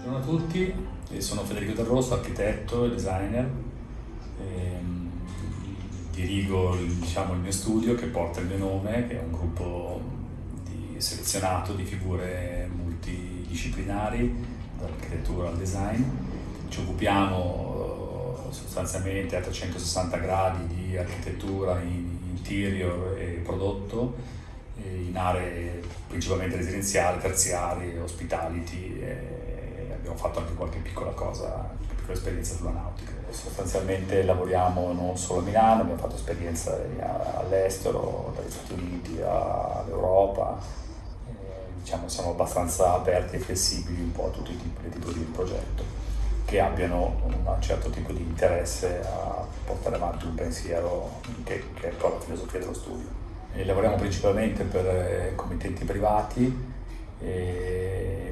Buongiorno a tutti, sono Federico Del Rosso, architetto e designer. Ehm, dirigo diciamo, il mio studio che porta il mio nome, che è un gruppo di, selezionato di figure multidisciplinari, dall'architettura al design. Ci occupiamo eh, sostanzialmente a 360 gradi di architettura in interior e prodotto in aree principalmente residenziali, terziarie, hospitality e abbiamo fatto anche qualche piccola cosa, piccola esperienza sulla nautica. Sostanzialmente lavoriamo non solo a Milano, abbiamo fatto esperienza all'estero, dagli Stati Uniti all'Europa, diciamo siamo abbastanza aperti e flessibili un po' a tutti i tipi, tipi di progetto che abbiano un certo tipo di interesse a portare avanti un pensiero che, che è poi la filosofia dello studio. E lavoriamo principalmente per eh, committenti privati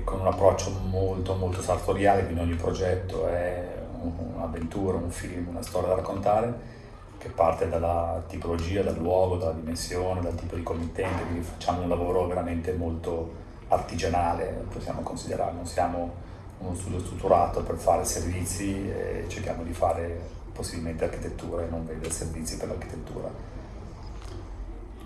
con un approccio molto molto sartoriale, quindi ogni progetto è un'avventura, un film, una storia da raccontare che parte dalla tipologia, dal luogo, dalla dimensione, dal tipo di committente, quindi facciamo un lavoro veramente molto artigianale, possiamo considerare, non siamo uno studio strutturato per fare servizi e cerchiamo di fare possibilmente architettura e non vendere servizi per l'architettura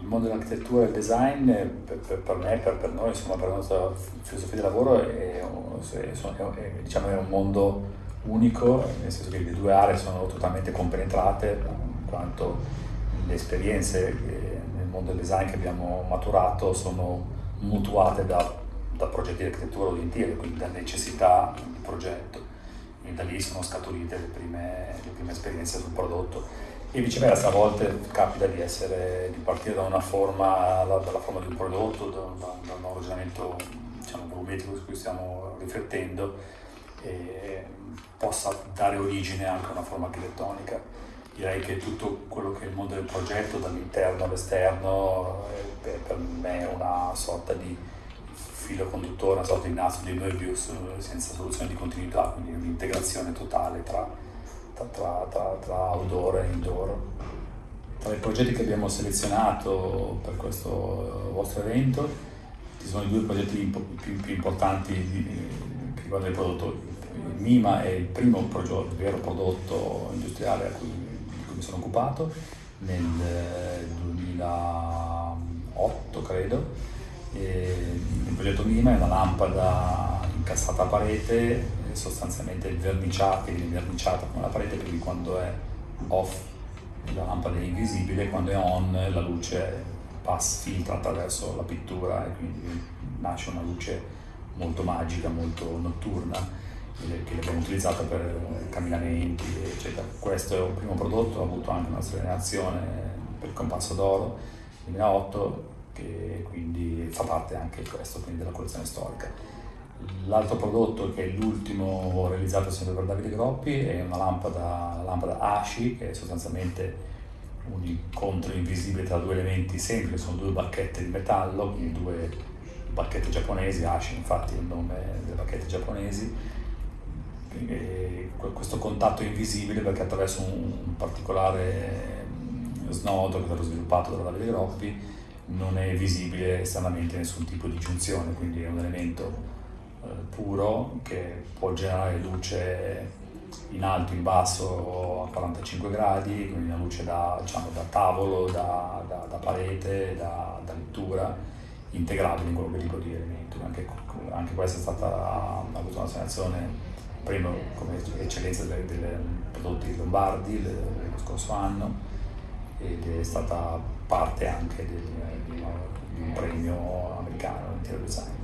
il mondo dell'architettura e del design per, per, per me, per, per, noi, insomma, per la nostra filosofia di lavoro è, è, è, diciamo, è, un mondo unico, nel senso che le due aree sono totalmente compenetrate, in quanto le esperienze nel mondo del design che abbiamo maturato sono mutuate da, da progetti di architettura di interior, quindi da necessità di progetto. E da lì sono scaturite le prime, le prime esperienze sul prodotto e viceversa a volte capita di, essere, di partire da una forma, dalla forma di un prodotto, da, da, da un ragionamento diciamo, volumetrico su cui stiamo riflettendo e possa dare origine anche a una forma architettonica. Direi che tutto quello che è il mondo del progetto, dall'interno all'esterno, per me è una sorta di filo conduttore, una sorta di nastro di Möbius senza soluzione di continuità, quindi un'integrazione totale tra tra, tra, tra outdoor e indoor. Tra i progetti che abbiamo selezionato per questo vostro evento ci sono i due progetti più, più importanti di, che riguardano il prodotto. Il MIMA è il primo progetto, il vero prodotto industriale a cui, di cui mi sono occupato nel 2008 credo. E il progetto MIMA è una lampada incastrata a parete sostanzialmente il verniciato, viene verniciata con la parete, quindi quando è off la lampada è invisibile, quando è on la luce passa, filtra attraverso la pittura e quindi nasce una luce molto magica, molto notturna che abbiamo utilizzato per camminamenti eccetera. Questo è un primo prodotto, ha avuto anche una segnalazione per il compasso d'oro 2008 che quindi fa parte anche questo quindi della collezione storica. L'altro prodotto che è l'ultimo realizzato sempre per Davide Groppi è una lampada, la lampada Ashi che è sostanzialmente un incontro invisibile tra due elementi semplici, sono due bacchette di metallo, quindi due bacchette giapponesi, Ashi infatti è il nome delle bacchette giapponesi. E questo contatto invisibile perché attraverso un particolare snodo che è stato sviluppato da Davide Groppi non è visibile esternamente nessun tipo di giunzione, quindi è un elemento eh, puro che può generare luce in alto, in basso a 45 gradi, quindi una luce da, diciamo, da tavolo, da, da, da parete, da, lettura, integrabile in qualunque tipo di elemento. Anche, anche questa è stata, ha avuto una selezione prima come eccellenza dei prodotti lombardi lo scorso anno ed è stata parte anche di un premio americano interior design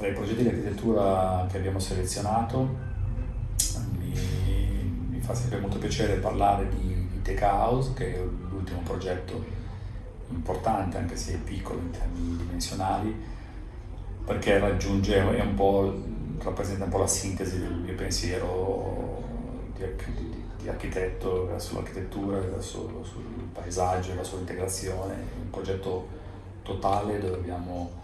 tra i progetti di architettura che abbiamo selezionato mi, mi fa sempre molto piacere parlare di, di Tech House, che è l'ultimo progetto importante, anche se piccolo in termini dimensionali, perché raggiunge, è un po', rappresenta un po' la sintesi del mio pensiero di, di, di architetto verso l'architettura, verso il paesaggio, verso l'integrazione, un progetto totale dove abbiamo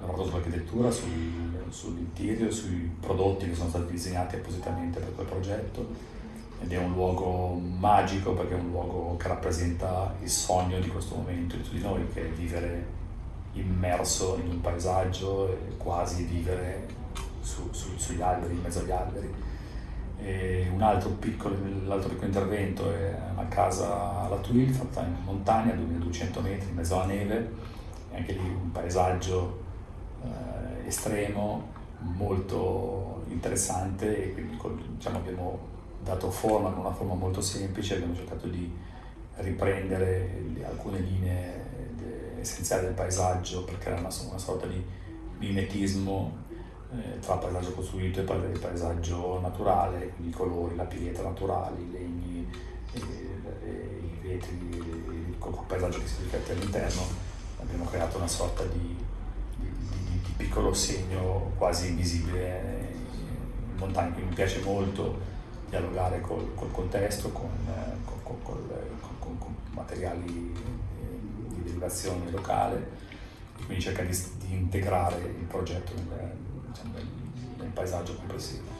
lavorato sull'architettura, sul, sull'interior, sui prodotti che sono stati disegnati appositamente per quel progetto ed è un luogo magico perché è un luogo che rappresenta il sogno di questo momento di tutti noi, che è vivere immerso in un paesaggio e quasi vivere su, su, sugli alberi, in mezzo agli alberi. E un altro piccolo, l'altro piccolo intervento è una casa alla Tuile fatta in montagna, a 2200 metri, in mezzo alla neve, anche lì un paesaggio eh, estremo, molto interessante e quindi diciamo, abbiamo dato forma con una forma molto semplice, abbiamo cercato di riprendere alcune linee essenziali del paesaggio per creare una, una sorta di mimetismo eh, tra paesaggio costruito e il paesaggio naturale, quindi i colori, la pietra naturali, i legni, e, e, i vetri, il paesaggio che si riflette all'interno, abbiamo creato una sorta di piccolo segno quasi invisibile in montagna, quindi mi piace molto dialogare col, col contesto, con, con, con, con materiali di derivazione locale quindi cerca di, di integrare il progetto nel, diciamo, nel, nel paesaggio complessivo.